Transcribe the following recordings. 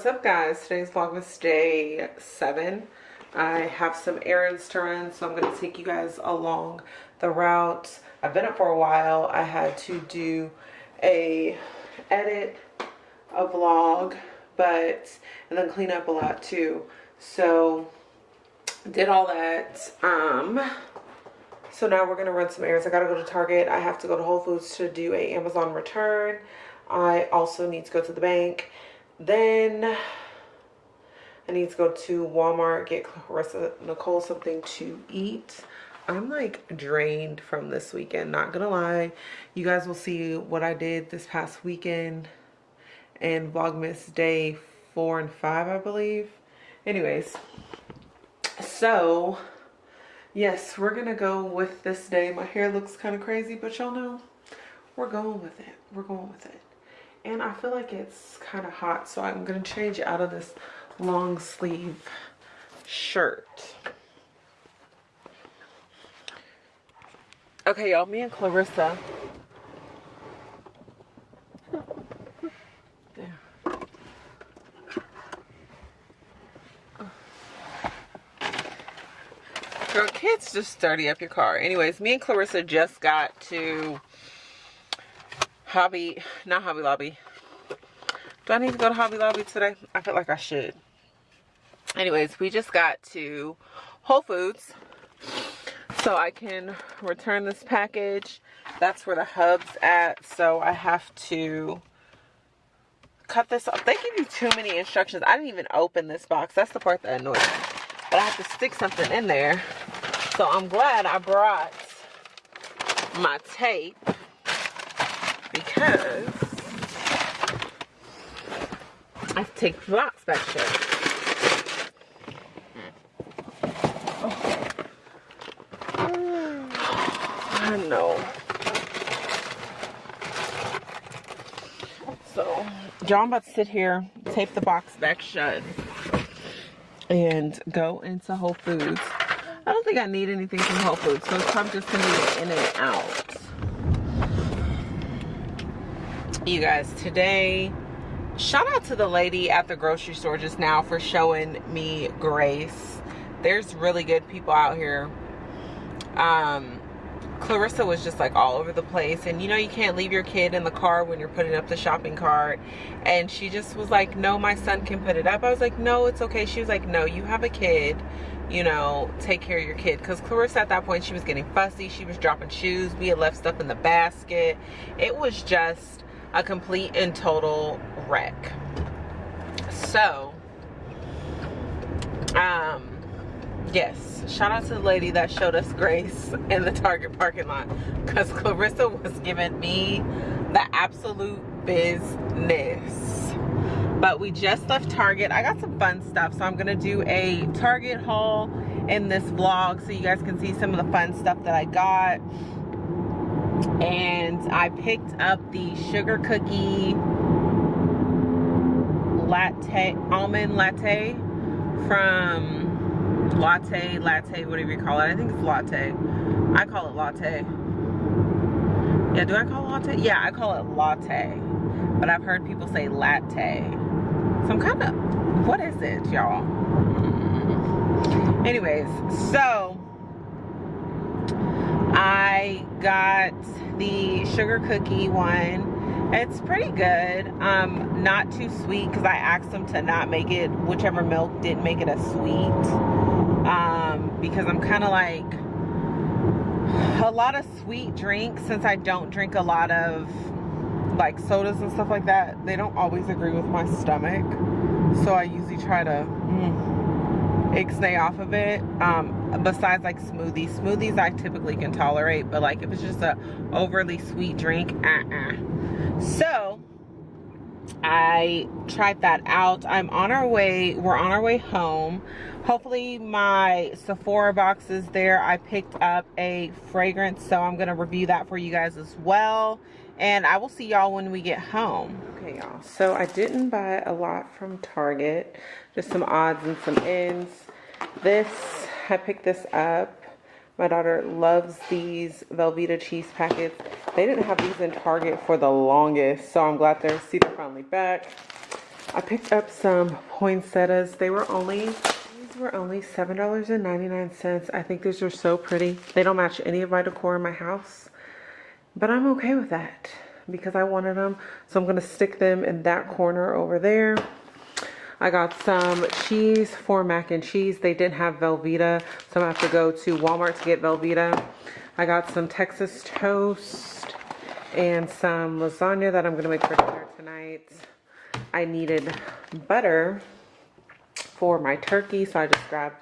what's up guys? Today's vlogmas day seven. I have some errands to run so i'm going to take you guys along the route. I've been up for a while. I had to do a edit a vlog but and then clean up a lot too. So did all that. Um so now we're gonna run some errands. I gotta go to target. I have to go to whole foods to do a amazon return. I also need to go to the bank then I need to go to Walmart, get Clarissa Nicole something to eat. I'm like drained from this weekend, not gonna lie. You guys will see what I did this past weekend and Vlogmas day four and five, I believe. Anyways, so yes, we're gonna go with this day. My hair looks kind of crazy, but y'all know we're going with it. We're going with it and I feel like it's kind of hot so I'm gonna change out of this long sleeve shirt okay y'all me and Clarissa. Girl, kids just dirty up your car. Anyways, me and Clarissa just got to Hobby, not Hobby Lobby. Do I need to go to Hobby Lobby today? I feel like I should. Anyways, we just got to Whole Foods so I can return this package. That's where the hub's at. So I have to cut this off. They give you too many instructions. I didn't even open this box. That's the part that annoys me. But I have to stick something in there. So I'm glad I brought my tape because I take box back shut. I know. So, John about to sit here, tape the box back shut, and go into Whole Foods. I don't think I need anything from Whole Foods, so it's probably just gonna be in and out. You guys today. Shout out to the lady at the grocery store just now for showing me grace. There's really good people out here. Um clarissa was just like all over the place. And you know you can't leave your kid in the car when you're putting up the shopping cart. And she just was like no my son can put it up. I was like no it's okay. She was like no you have a kid you know take care of your kid. Because clarissa at that point she was getting fussy. She was dropping shoes. We had left stuff in the basket. It was just a complete and total wreck. So, um, yes, shout out to the lady that showed us grace in the Target parking lot because Clarissa was giving me the absolute business. But we just left Target. I got some fun stuff, so I'm gonna do a Target haul in this vlog so you guys can see some of the fun stuff that I got and I picked up the sugar cookie latte almond latte from latte latte whatever you call it. I think it's latte. I call it latte. Yeah do I call it latte? Yeah I call it latte. But I've heard people say latte. So I'm kind of what is it y'all? Anyways so I got the sugar cookie one. It's pretty good. Um, not too sweet because I asked them to not make it, whichever milk didn't make it a sweet. Um, because I'm kind of like a lot of sweet drinks since I don't drink a lot of like sodas and stuff like that. They don't always agree with my stomach. So I usually try to mm, ixnay off of it. Um, besides like smoothies. Smoothies i typically can tolerate but like if it's just a overly sweet drink uh-uh. So i tried that out. I'm on our way we're on our way home. Hopefully my sephora box is there. I picked up a fragrance so i'm gonna review that for you guys as well and i will see y'all when we get home okay y'all so i didn't buy a lot from target just some odds and some ends this I picked this up. My daughter loves these Velveeta cheese packets. They didn't have these in Target for the longest, so I'm glad they're see they're finally back. I picked up some poinsettias. They were only these were only seven dollars and ninety nine cents. I think these are so pretty. They don't match any of my decor in my house, but I'm okay with that because I wanted them. So I'm gonna stick them in that corner over there. I got some cheese for mac and cheese. They didn't have Velveeta, so I'm have to go to Walmart to get Velveeta. I got some Texas toast and some lasagna that I'm gonna make for dinner tonight. I needed butter for my turkey, so I just grabbed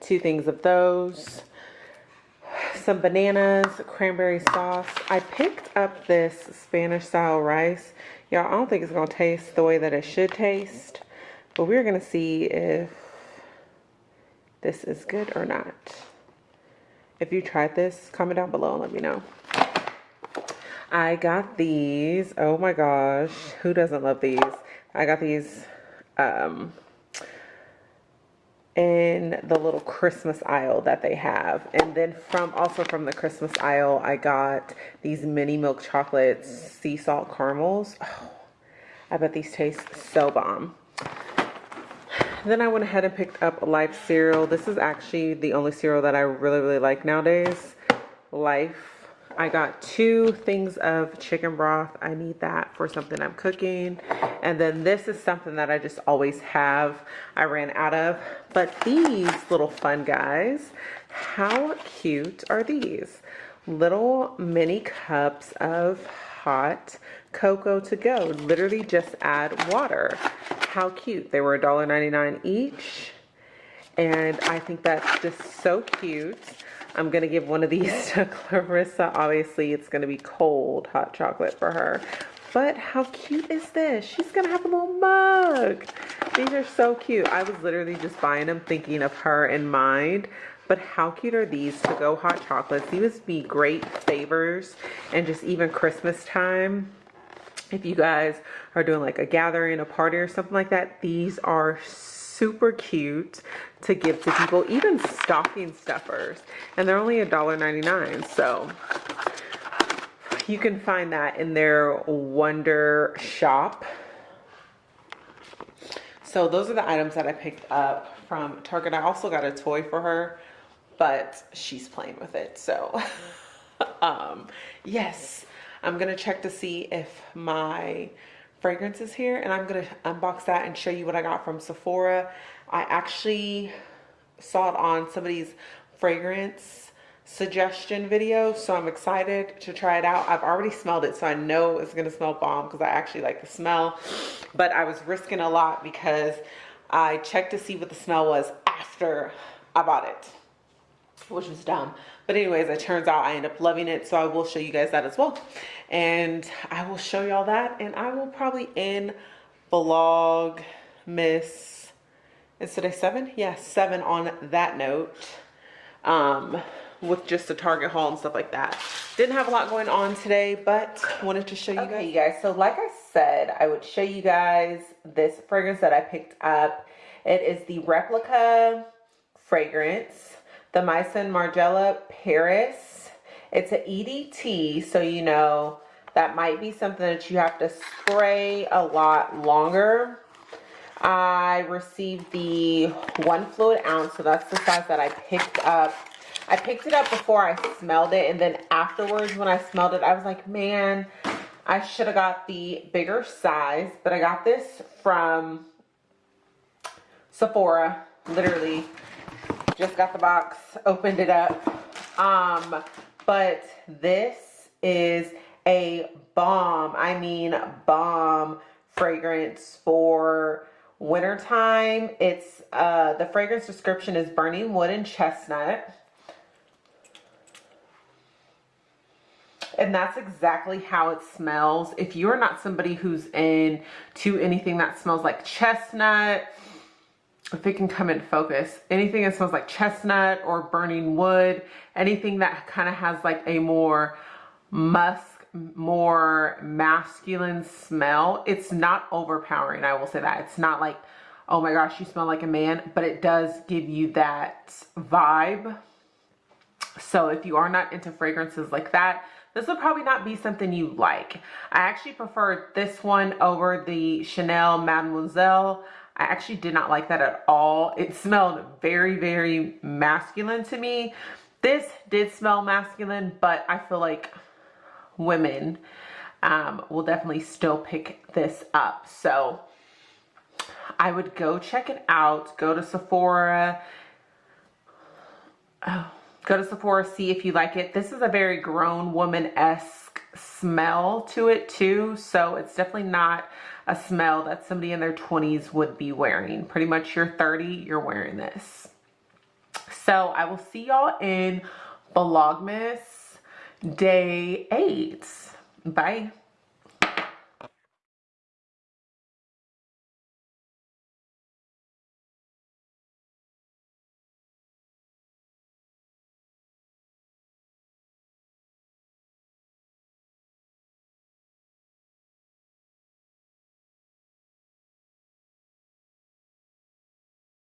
two things of those. Some bananas, cranberry sauce. I picked up this Spanish style rice. Y'all, I don't think it's gonna taste the way that it should taste, but we're gonna see if this is good or not. If you tried this, comment down below and let me know. I got these. Oh my gosh. Who doesn't love these? I got these um, in the little Christmas aisle that they have. And then from also from the Christmas aisle, I got these mini milk chocolates, sea salt caramels. Oh, I bet these taste so bomb. Then I went ahead and picked up Life cereal. This is actually the only cereal that I really, really like nowadays. Life I got two things of chicken broth. I need that for something I'm cooking. And then this is something that I just always have. I ran out of. But these little fun guys, how cute are these? Little mini cups of hot cocoa to go. Literally just add water. How cute. They were $1.99 each. And I think that's just so cute. I'm going to give one of these to Clarissa. Obviously, it's going to be cold hot chocolate for her. But how cute is this? She's going to have a little mug. These are so cute. I was literally just buying them thinking of her in mind. But how cute are these to-go hot chocolates? These would be great favors and just even Christmas time. If you guys are doing like a gathering, a party or something like that, these are so super cute to give to people, even stocking stuffers. And they're only $1.99, so you can find that in their Wonder Shop. So those are the items that I picked up from Target. I also got a toy for her, but she's playing with it. So um, yes, I'm gonna check to see if my fragrances here and I'm gonna unbox that and show you what I got from Sephora. I actually saw it on somebody's fragrance suggestion video so I'm excited to try it out. I've already smelled it so I know it's gonna smell bomb because I actually like the smell but I was risking a lot because I checked to see what the smell was after I bought it which was dumb but anyways it turns out I end up loving it so I will show you guys that as well. And I will show y'all that and I will probably end vlog miss is today seven? Yeah seven on that note um with just a target haul and stuff like that. Didn't have a lot going on today but wanted to show you okay, guys. you guys so like I said I would show you guys this fragrance that I picked up. It is the replica fragrance the Maison Margiela Paris. It's an EDT, so you know that might be something that you have to spray a lot longer. I received the one fluid ounce, so that's the size that I picked up. I picked it up before I smelled it, and then afterwards when I smelled it, I was like, man, I should have got the bigger size, but I got this from Sephora, literally just got the box, opened it up. Um, but this is a bomb. I mean, bomb fragrance for wintertime. It's, uh, the fragrance description is burning wood and chestnut. and that's exactly how it smells if you're not somebody who's in to anything that smells like chestnut if it can come in focus, anything that smells like chestnut or burning wood, anything that kind of has like a more musk, more masculine smell, it's not overpowering. I will say that. It's not like, oh my gosh, you smell like a man, but it does give you that vibe. So if you are not into fragrances like that, this would probably not be something you like. I actually preferred this one over the Chanel Mademoiselle. I actually did not like that at all. It smelled very, very masculine to me. This did smell masculine, but I feel like women um, will definitely still pick this up. So I would go check it out. Go to Sephora. Oh, go to Sephora, see if you like it. This is a very grown woman-esque smell to it too. So it's definitely not a smell that somebody in their 20s would be wearing. Pretty much you're 30, you're wearing this. So I will see y'all in Vlogmas day eight. Bye.